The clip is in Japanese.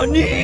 何